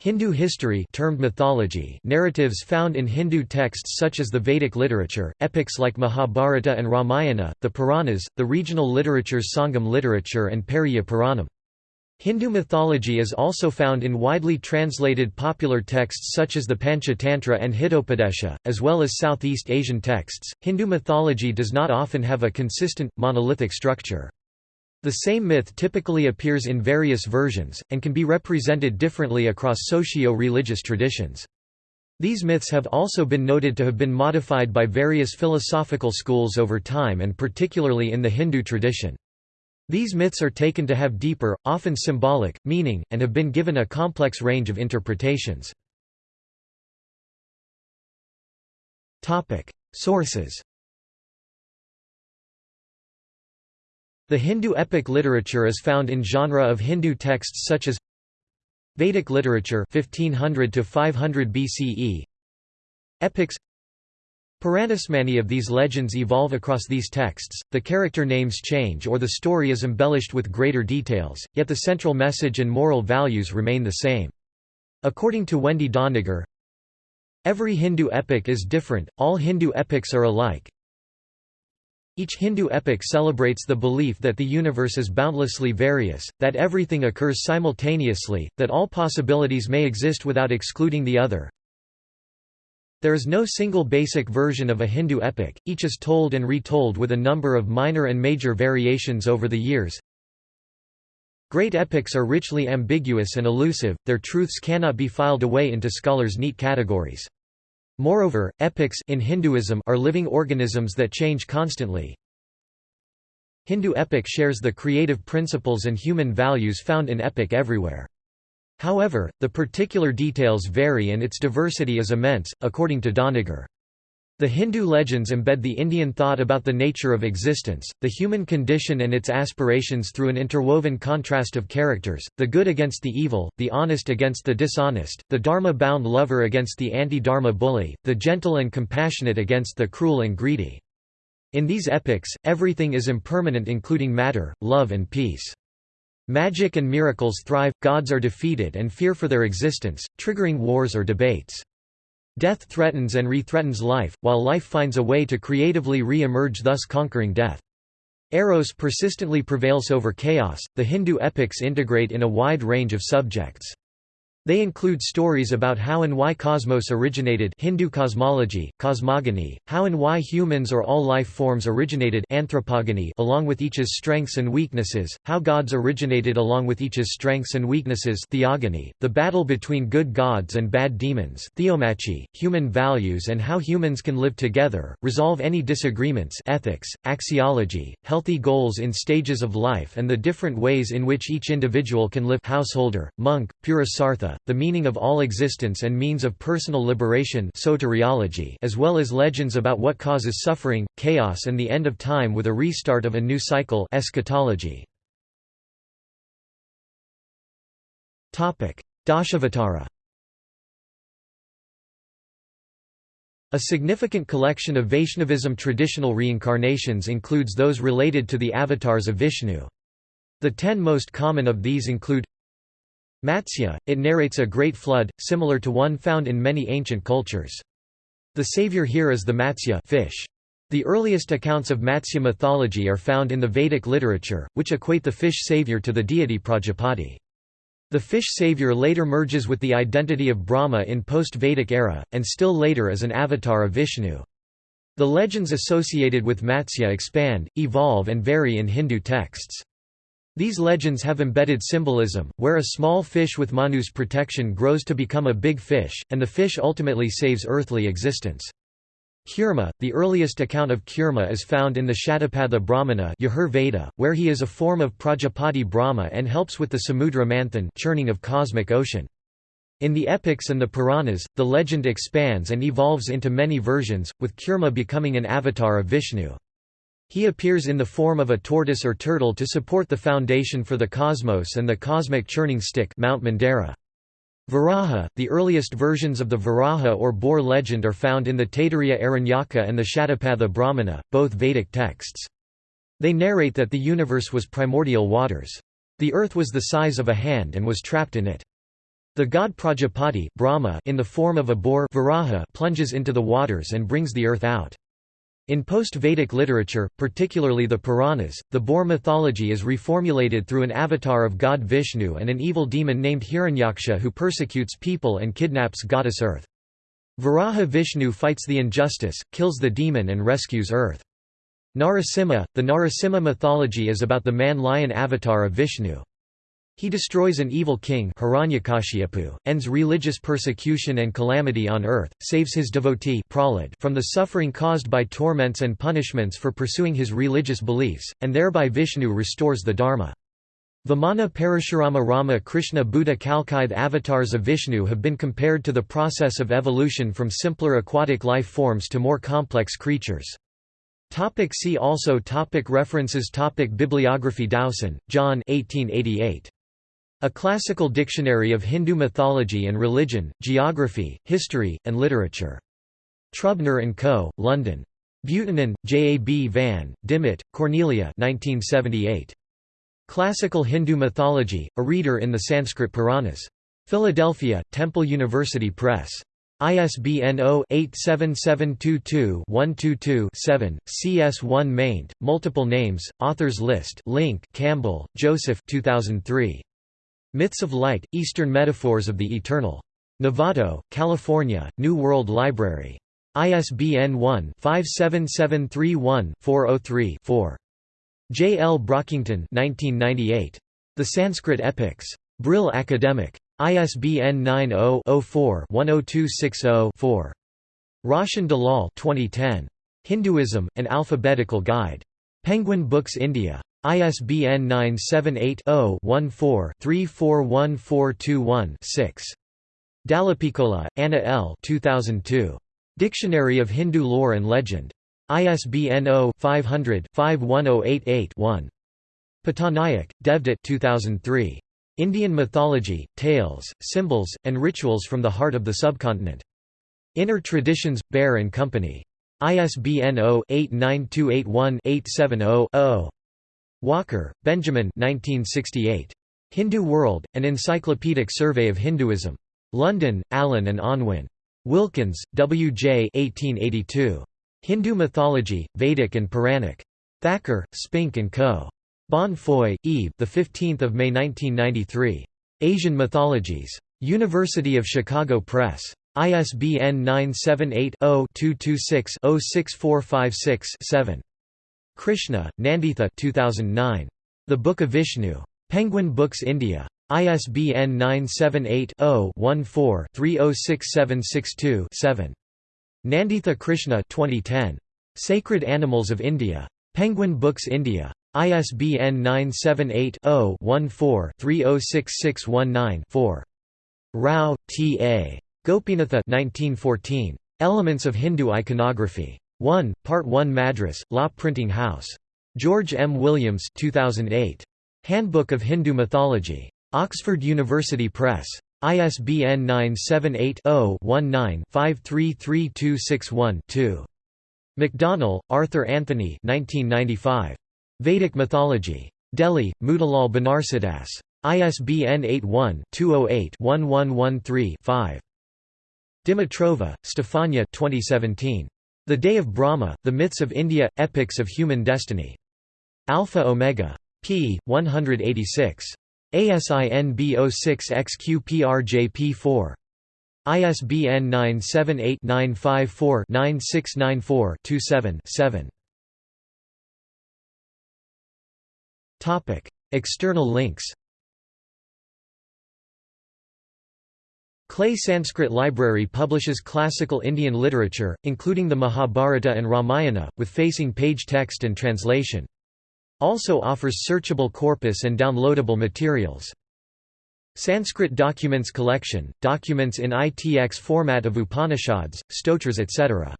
Hindu history termed mythology narratives found in Hindu texts such as the Vedic literature, epics like Mahabharata and Ramayana, the Puranas, the regional literatures Sangam literature and Periya Puranam. Hindu mythology is also found in widely translated popular texts such as the Panchatantra and Hitopadesha, as well as Southeast Asian texts. Hindu mythology does not often have a consistent, monolithic structure. The same myth typically appears in various versions, and can be represented differently across socio-religious traditions. These myths have also been noted to have been modified by various philosophical schools over time and particularly in the Hindu tradition. These myths are taken to have deeper, often symbolic, meaning, and have been given a complex range of interpretations. Sources The Hindu epic literature is found in genre of Hindu texts such as Vedic literature 1500 to 500 BCE Epics Puranas Many of these legends evolve across these texts, the character names change or the story is embellished with greater details, yet the central message and moral values remain the same. According to Wendy Doniger, Every Hindu epic is different, all Hindu epics are alike, each Hindu epic celebrates the belief that the universe is boundlessly various, that everything occurs simultaneously, that all possibilities may exist without excluding the other. There is no single basic version of a Hindu epic, each is told and retold with a number of minor and major variations over the years. Great epics are richly ambiguous and elusive, their truths cannot be filed away into scholars' neat categories. Moreover, epics in Hinduism are living organisms that change constantly. Hindu epic shares the creative principles and human values found in epic everywhere. However, the particular details vary and its diversity is immense, according to Doniger. The Hindu legends embed the Indian thought about the nature of existence, the human condition and its aspirations through an interwoven contrast of characters, the good against the evil, the honest against the dishonest, the dharma-bound lover against the anti-dharma bully, the gentle and compassionate against the cruel and greedy. In these epics, everything is impermanent including matter, love and peace. Magic and miracles thrive, gods are defeated and fear for their existence, triggering wars or debates. Death threatens and re-threatens life, while life finds a way to creatively re-emerge thus conquering death. Eros persistently prevails over chaos. The Hindu epics integrate in a wide range of subjects. They include stories about how and why cosmos originated Hindu cosmology, cosmogony, how and why humans or all life forms originated anthropogony along with each's strengths and weaknesses, how gods originated along with each's strengths and weaknesses theogony, the battle between good gods and bad demons theomachy, human values and how humans can live together, resolve any disagreements ethics, axiology, healthy goals in stages of life and the different ways in which each individual can live householder, monk, purusartha, the meaning of all existence and means of personal liberation soteriology as well as legends about what causes suffering, chaos and the end of time with a restart of a new cycle eschatology. Dashavatara A significant collection of Vaishnavism traditional reincarnations includes those related to the avatars of Vishnu. The ten most common of these include Matsya, it narrates a great flood, similar to one found in many ancient cultures. The savior here is the Matsya fish. The earliest accounts of Matsya mythology are found in the Vedic literature, which equate the fish savior to the deity Prajapati. The fish savior later merges with the identity of Brahma in post-Vedic era, and still later as an avatar of Vishnu. The legends associated with Matsya expand, evolve and vary in Hindu texts. These legends have embedded symbolism, where a small fish with Manu's protection grows to become a big fish, and the fish ultimately saves earthly existence. Kurma, the earliest account of Kurma is found in the Shatapatha Brahmana Veda, where he is a form of Prajapati Brahma and helps with the Samudra Manthan churning of cosmic ocean. In the epics and the Puranas, the legend expands and evolves into many versions, with Kurma becoming an avatar of Vishnu. He appears in the form of a tortoise or turtle to support the foundation for the cosmos and the cosmic churning stick Mount Mandara. Varaha, the earliest versions of the Varaha or boar legend are found in the Taittiriya Aranyaka and the Shatapatha Brahmana, both Vedic texts. They narrate that the universe was primordial waters. The earth was the size of a hand and was trapped in it. The god Prajapati Brahma in the form of a boar Varaha plunges into the waters and brings the earth out. In post-Vedic literature, particularly the Puranas, the boar mythology is reformulated through an avatar of god Vishnu and an evil demon named Hiranyaksha who persecutes people and kidnaps goddess Earth. Varaha Vishnu fights the injustice, kills the demon and rescues Earth. Narasimha, the Narasimha mythology is about the man-lion avatar of Vishnu. He destroys an evil king ends religious persecution and calamity on earth, saves his devotee Prahlad from the suffering caused by torments and punishments for pursuing his religious beliefs, and thereby Vishnu restores the Dharma. Vamana Parashurama Rama Krishna Buddha Kalki avatars of Vishnu have been compared to the process of evolution from simpler aquatic life forms to more complex creatures. Topic see also topic References topic Bibliography Dowson, John 1888. A Classical Dictionary of Hindu Mythology and Religion, Geography, History, and Literature. Trubner & Co., London. Buitenen, J. A. B. Van, Dimmitt, Cornelia 1978. Classical Hindu Mythology, a reader in the Sanskrit Puranas. Philadelphia, Temple University Press. ISBN 0-87722-122-7, CS1 maint, multiple names, authors list link Campbell, Joseph 2003. Myths of Light, Eastern Metaphors of the Eternal. Novato, California, New World Library. ISBN 1-57731-403-4. J. L. Brockington 1998. The Sanskrit Epics. Brill Academic. ISBN 90-04-10260-4. Roshan Dalal 2010. Hinduism, An Alphabetical Guide. Penguin Books India. ISBN 978-0-14-341421-6. Dallapiccola, Anna L. 2002. Dictionary of Hindu Lore and Legend. ISBN 0-500-51088-1. Pattanaik, Devdutt 2003. Indian Mythology, Tales, Symbols, and Rituals from the Heart of the Subcontinent. Inner Traditions, Bear & Company. ISBN 0-89281-870-0. Walker, Benjamin 1968. Hindu World, An Encyclopedic Survey of Hinduism. London, Allen and Unwin. Wilkins, W. J. 1882. Hindu Mythology, Vedic and Puranic. Thacker, Spink and Co. Bonnefoy, Yves. The 15th of May 1993. Asian Mythologies. University of Chicago Press. ISBN 978 0 226 06456 7. Krishna, Nanditha 2009. The Book of Vishnu. Penguin Books India. ISBN 978-0-14-306762-7. Nanditha Krishna 2010. Sacred Animals of India. Penguin Books India. ISBN 978-0-14-306619-4. Rao, T. A. Gopinatha 1914. Elements of Hindu Iconography. 1, Part 1 Madras, Law Printing House. George M. Williams 2008. Handbook of Hindu Mythology. Oxford University Press. ISBN 978-0-19-533261-2. Macdonell, Arthur Anthony 1995. Vedic Mythology. Delhi, Motilal Banarsidass. ISBN 81-208-1113-5. Dimitrova, Stefania 2017. The Day of Brahma, The Myths of India – Epics of Human Destiny. Alpha Omega. p. 186. ASIN B06XQPRJP4. ISBN 978-954-9694-27-7. External links Clay Sanskrit Library publishes classical Indian literature, including the Mahabharata and Ramayana, with facing page text and translation. Also offers searchable corpus and downloadable materials. Sanskrit Documents Collection, documents in ITX format of Upanishads, stotras etc.